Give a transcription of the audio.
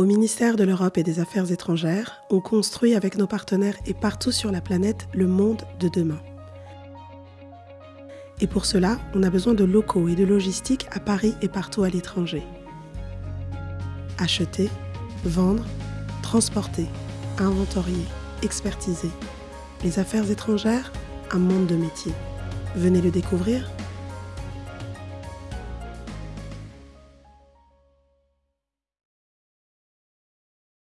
Au ministère de l'Europe et des Affaires étrangères, on construit avec nos partenaires et partout sur la planète le monde de demain. Et pour cela, on a besoin de locaux et de logistique à Paris et partout à l'étranger. Acheter, vendre, transporter, inventorier, expertiser. Les affaires étrangères, un monde de métiers. Venez le découvrir